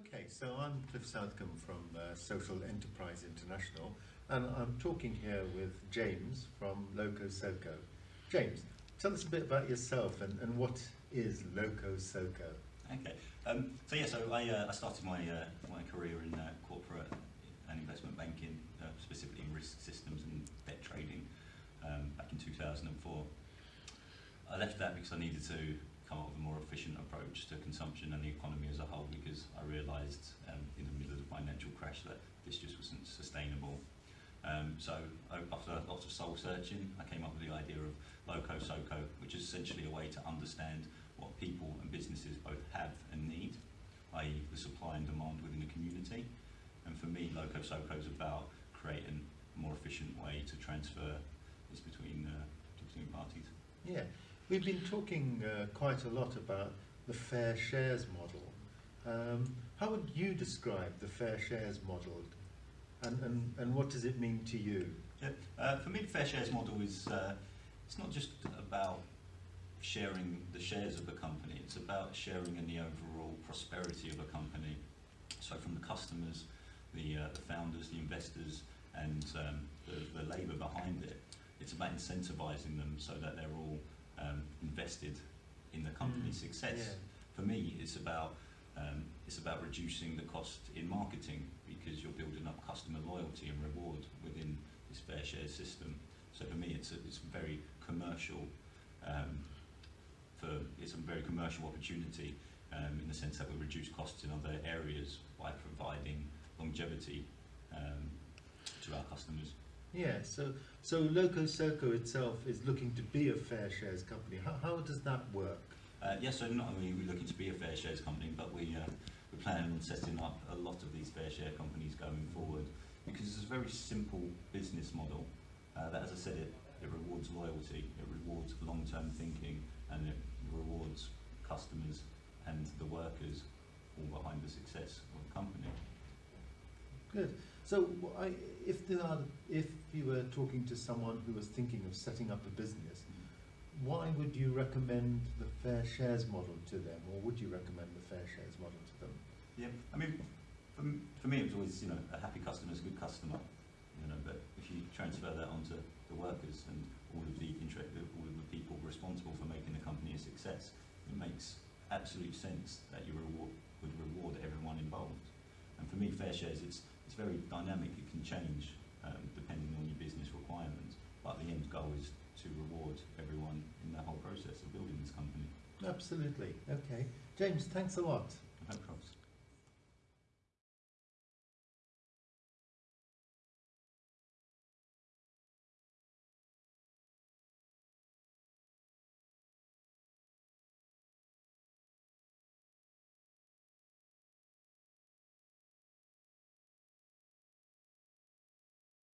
Okay, so I'm Cliff Southcombe from uh, Social Enterprise International, and I'm talking here with James from Loco Soco. James, tell us a bit about yourself and, and what is Loco Soco? Okay, um, so yeah, so I, uh, I started my uh, my career in uh, corporate and investment banking, uh, specifically in risk systems and debt trading, um, back in 2004. I left that because I needed to more efficient approach to consumption and the economy as a whole because I realised um, in the middle of the financial crash that this just wasn't sustainable. Um, so after lots of soul searching, I came up with the idea of Loco Soco, which is essentially a way to understand what people and businesses both have and need, i.e. the supply and demand within the community. And for me, Loco Soco is about creating a more efficient way to transfer this between, uh, between parties. Yeah, we've been talking uh, quite a lot about the fair shares model. Um, how would you describe the fair shares model and, and, and what does it mean to you? Yeah, uh, for me, the fair shares model is uh, it's not just about sharing the shares of a company, it's about sharing in the overall prosperity of a company. So, from the customers, the, uh, the founders, the investors, and um, the, the labour behind it, it's about incentivising them so that they're all invested in the company's mm, success. Yeah. For me, it's about um, it's about reducing the cost in marketing because you're building up customer loyalty and reward within this fair share system. So for me, it's a, it's very commercial. Um, for it's a very commercial opportunity um, in the sense that we reduce costs in other areas by providing longevity um, to our customers. Yeah, so so Loco Soco itself is looking to be a fair shares company. How, how does that work? Uh, yes, so not only are we looking to be a fair shares company, but we uh, we plan on setting up a lot of these fair share companies going forward because it's a very simple business model uh, that, as I said, it, it rewards loyalty, it rewards long-term thinking, and it rewards customers and the workers all behind the success of the company. Good. So, I, if there are, um, if you were talking to someone who was thinking of setting up a business, why would you recommend the fair shares model to them, or would you recommend the fair shares model to them? Yeah, I mean, for, for me, it was always you know a happy customer is a good customer, you know. But if you transfer that onto the workers and all of the interest, all of the people responsible for making the company a success, it makes absolute sense that you reward, would reward everyone involved. And for me, fair shares, it's, it's very dynamic. It can change um, depending on your business requirements. But the end goal is to reward everyone in the whole process of building this company. Absolutely. Okay. James, thanks a lot.